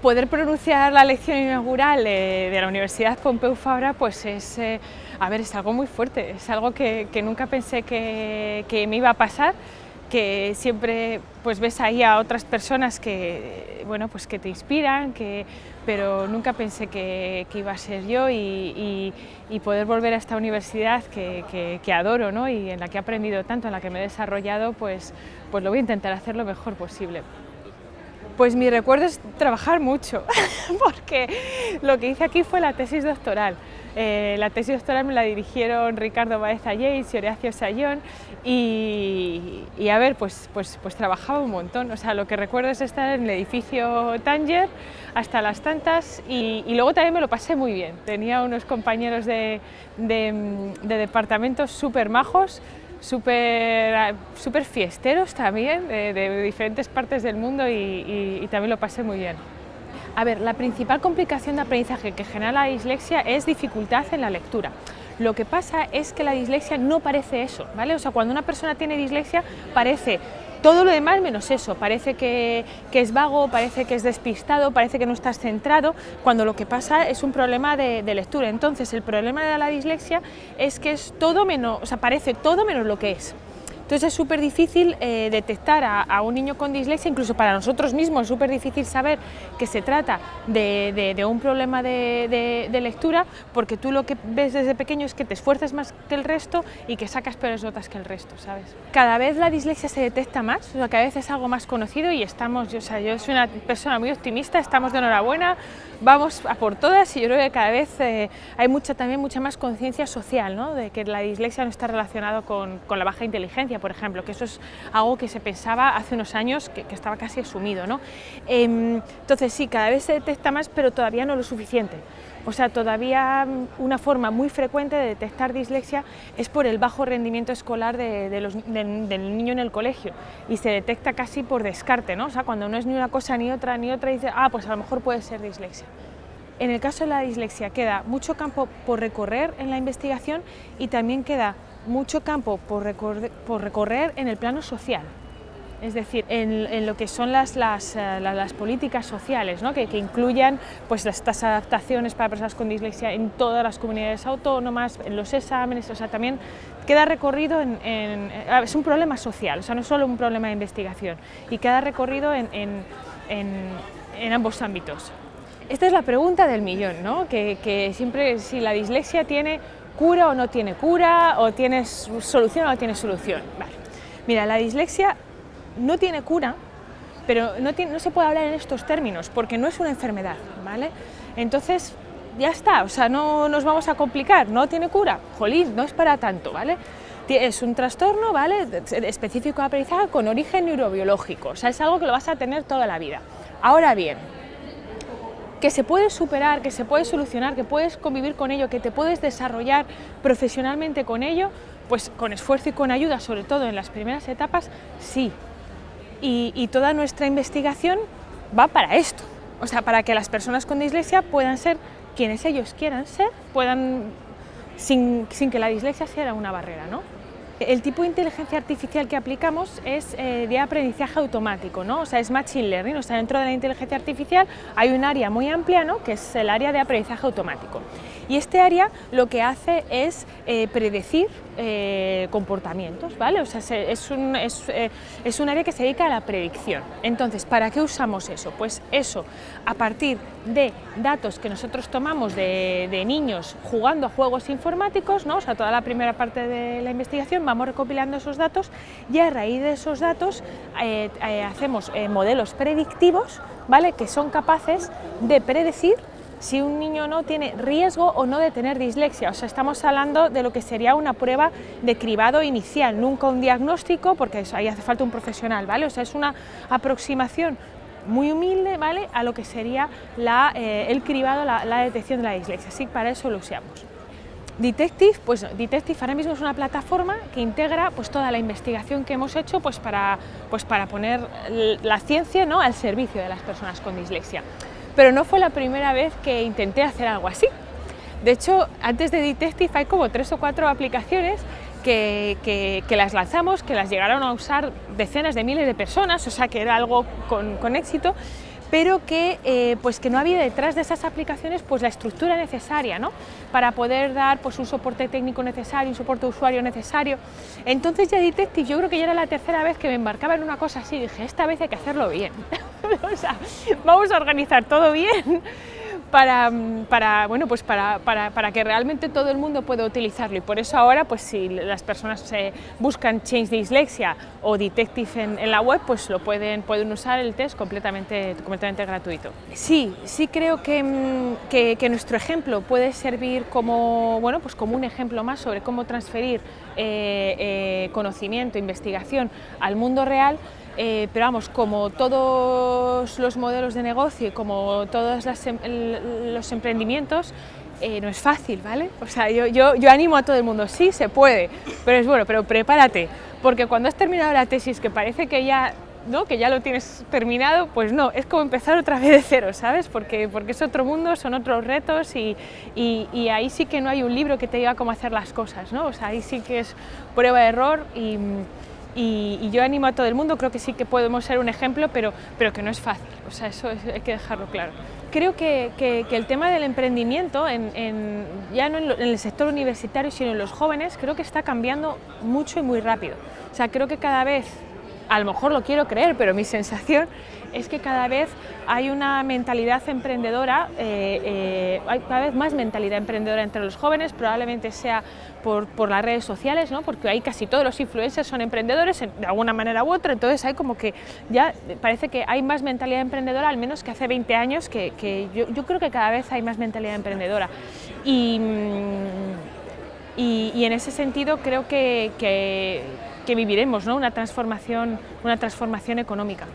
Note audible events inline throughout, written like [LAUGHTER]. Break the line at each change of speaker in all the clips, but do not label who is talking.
poder pronunciar la lección inaugural de, la Universidad Pompeu Fabra pues es, eh, a ver, es algo muy fuerte, es algo que, nunca pensé que, me iba a pasar, que siempre pues ves ahí a otras personas que, bueno, pues que te inspiran, que, pero nunca pensé que, iba a ser yo y, poder volver a esta universidad que, adoro ¿no? y en la que he aprendido tanto, en la que me he desarrollado, pues, pues lo voy a intentar hacer lo mejor posible. Pues mi recuerdo es trabajar mucho, [LAUGHS] porque lo que hice aquí fue la tesis doctoral. Eh, la tesis doctoral me la dirigieron Ricardo Baeza Yates y Horacio Sayón y, a ver, pues, pues, pues trabajaba un montón. O sea, lo que recuerdo es estar en el edificio Tanger hasta las tantas y, luego también me lo pasé muy bien. Tenía unos compañeros de, de, de departamentos súper majos súper super fiesteros también, de, diferentes partes del mundo y, también lo pasé muy bien. A ver, la principal complicación de aprendizaje que genera la dislexia es dificultad en la lectura. Lo que pasa es que la dislexia no parece eso, ¿vale? O sea, cuando una persona tiene dislexia parece todo lo demás menos eso, parece que, es vago, parece que es despistado, parece que no estás centrado, cuando lo que pasa es un problema de, lectura. Entonces el problema de la dislexia es que es todo menos, o sea, parece todo menos lo que es. Entonces es súper difícil eh, detectar a, un niño con dislexia, incluso para nosotros mismos es súper difícil saber que se trata de, un problema de, lectura, porque tú lo que ves desde pequeño es que te esfuerzas más que el resto y que sacas peores notas que el resto, ¿sabes? Cada vez la dislexia se detecta más, cada vez es algo más conocido y estamos, yo, o sea, yo soy una persona muy optimista, estamos de enhorabuena, vamos a por todas y yo creo que cada vez eh, hay mucha, también mucha más conciencia social, ¿no? de que la dislexia no está relacionada con, con la baja inteligencia, por ejemplo, que eso es algo que se pensaba hace unos años que, estaba casi asumido. ¿no? Em, entonces sí, cada vez se detecta más, pero todavía no lo suficiente. O sea, todavía una forma muy frecuente de detectar dislexia es por el bajo rendimiento escolar de, del niño en el colegio y se detecta casi por descarte, ¿no? O sea, cuando no es ni una cosa ni otra ni otra, dice, ah, pues a lo mejor puede ser dislexia. En el caso de la dislexia queda mucho campo por recorrer en la investigación y también queda mucho campo por recorrer, en el plano social, es decir, en, lo que son las, las, eh, políticas sociales, ¿no? que, incluyan pues, estas adaptaciones para personas con dislexia en todas las comunidades autónomas, en los exámenes, o sea, también queda recorrido en, es un problema social, o sea, no es solo un problema de investigación, y queda recorrido en, en ambos ámbitos. Esta es la pregunta del millón, ¿no? que, que siempre si la dislexia tiene cura o no tiene cura, o tienes solución o no tiene solución. Mira, la dislexia no tiene cura, pero no, se puede hablar en estos términos, porque no es una enfermedad, ¿vale? Entonces, ya está, o sea, no nos vamos a complicar, no tiene cura, jolín, no es para tanto, ¿vale? Es un trastorno, ¿vale?, específico de con origen neurobiológico, o sea, es algo que lo vas a tener toda la vida. Ahora bien, que se puede superar, que se puede solucionar, que puedes convivir con ello, que te puedes desarrollar profesionalmente con ello, pues con esfuerzo y con ayuda, sobre todo en las primeras etapas, sí. Y, toda nuestra investigación va para esto, o sea, para que las personas con dislexia puedan ser quienes ellos quieran ser, puedan, sin, sin que la dislexia sea una barrera, ¿no? El tipo de inteligencia artificial que aplicamos es eh, de aprendizaje automático, ¿no? o sea, es Machine Learning, o sea, dentro de la inteligencia artificial hay un área muy amplia, ¿no? que es el área de aprendizaje automático. Y este área lo que hace es eh, predecir eh, comportamientos, ¿vale? O sea, es un, es, es un área que se dedica a la predicción. Entonces, ¿para qué usamos eso? Pues eso, a partir de datos que nosotros tomamos de, de niños jugando a juegos informáticos, ¿no? o sea, toda la primera parte de la investigación, vamos recopilando esos datos y a raíz de esos datos eh, eh, hacemos eh, modelos predictivos ¿vale? que son capaces de predecir si un niño no tiene riesgo o no de tener dislexia. O sea, estamos hablando de lo que sería una prueba de cribado inicial, nunca un diagnóstico, porque ahí hace falta un profesional, ¿vale? O sea, es una aproximación muy humilde, ¿vale? A lo que sería el cribado, la, la detección de la dislexia. Así que para eso lo usamos. Detective, pues Detective ahora mismo es una plataforma que integra pues, toda la investigación que hemos hecho pues, para, pues, para poner la ciencia ¿no? al servicio de las personas con dislexia. Pero no fue la primera vez que intenté hacer algo así. De hecho, antes de Detective hay como tres o cuatro aplicaciones que, que, las lanzamos, que las llegaron a usar decenas de miles de personas, o sea que era algo con, con éxito, pero que, eh, pues que no había detrás de esas aplicaciones pues la estructura necesaria ¿no? para poder dar pues, un soporte técnico necesario, un soporte usuario necesario. Entonces ya Detective yo creo que ya era la tercera vez que me embarcaba en una cosa así, dije, esta vez hay que hacerlo bien, [LAUGHS] o sea, vamos a organizar todo bien para, para, bueno, pues para, para, para, que realmente todo el mundo pueda utilizarlo y por eso ahora pues si las personas buscan Change Dyslexia o Detective en, la web pues lo pueden, pueden usar el test completamente, completamente gratuito. Sí, sí creo que, mm, que, nuestro ejemplo puede servir como, bueno, pues como un ejemplo más sobre cómo transferir eh, eh, conocimiento, investigación al mundo real eh, pero vamos, como todos los modelos de negocio y como todos em, los emprendimientos, eh, no es fácil, ¿vale? O sea, yo, yo, yo, animo a todo el mundo, sí, se puede, pero es bueno, pero prepárate, porque cuando has terminado la tesis, que parece que ya, ¿no? que ya lo tienes terminado, pues no, es como empezar otra vez de cero, ¿sabes? Porque, porque es otro mundo, son otros retos y, y, ahí sí que no hay un libro que te diga cómo hacer las cosas, ¿no? O sea, ahí sí que es prueba-error y y, yo animo a todo el mundo, creo que sí que podemos ser un ejemplo, pero, pero que no es fácil, o sea, eso hay que dejarlo claro. Creo que, que, el tema del emprendimiento, en, ya no en, en, el sector universitario, sino en los jóvenes, creo que está cambiando mucho y muy rápido. O sea, creo que cada vez a lo mejor lo quiero creer, pero mi [LAUGHS] sensación es que cada vez hay una mentalidad emprendedora, eh, eh, hay cada vez más mentalidad emprendedora entre los jóvenes, probablemente sea por, las redes sociales, ¿no? porque ahí casi todos los influencers son emprendedores de alguna manera u otra, entonces hay como que ya parece que hay más mentalidad emprendedora, al menos que hace 20 años, que, yo, creo que cada vez hay más mentalidad emprendedora. Y, y en ese sentido creo que que viviremos ¿no? una, transformación, una transformación económica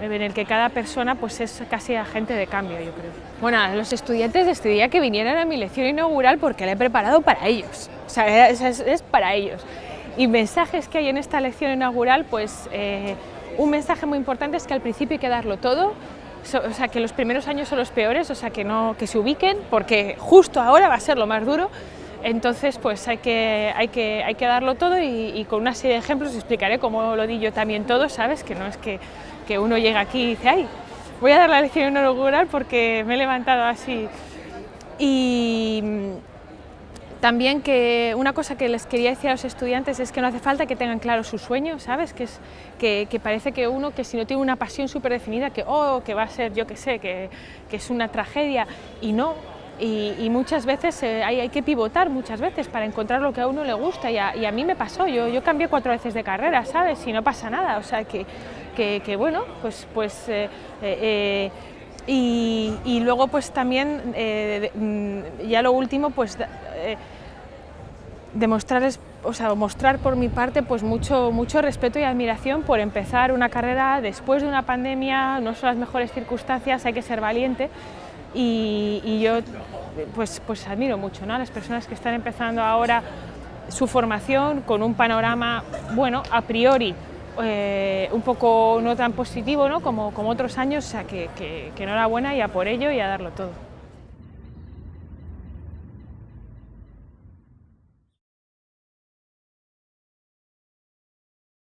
en el que cada persona pues, es casi agente de cambio, yo creo. Bueno, a los estudiantes les pediría que vinieran a mi lección inaugural porque la he preparado para ellos, o sea, [LAUGHS] es, es, para ellos. Y mensajes que hay en esta lección inaugural, pues eh, un mensaje muy importante es que al principio hay que darlo todo, o sea, que los primeros años son los peores, o sea, que, no, que se ubiquen, porque justo ahora va a ser lo más duro, entonces, pues hay que, hay que, hay que darlo todo y, con una serie de ejemplos explicaré cómo lo di yo también todo, ¿sabes? Que no es que, que uno llega aquí y dice, ay, voy a dar la lección inaugural porque me he levantado así. Y también que una cosa que les quería decir a los estudiantes es que no hace falta que tengan claro su sueño, ¿sabes? Que, es, que parece que uno que si no tiene una pasión súper definida, que, oh, que va a ser, yo qué sé, que, que es una tragedia, y no, y, y, muchas veces eh, hay, que pivotar muchas veces para encontrar lo que a uno le gusta. Y a, y a mí me pasó, yo, yo, cambié cuatro veces de carrera, ¿sabes? Y no pasa nada, o sea que, que, bueno, pues, pues eh, eh, y, y, luego pues también, mm, ya lo último, pues demostrarles, o sea, mostrar por mi parte pues mucho, mucho respeto y admiración por empezar una carrera después de una pandemia, no son las mejores circunstancias, hay que ser valiente, y, yo pues, pues admiro mucho ¿no? a las personas que están empezando ahora su formación con un panorama, bueno, a priori eh, un poco no tan positivo ¿no? Como, como otros años, o sea que, que, que enhorabuena y a por ello y a darlo todo.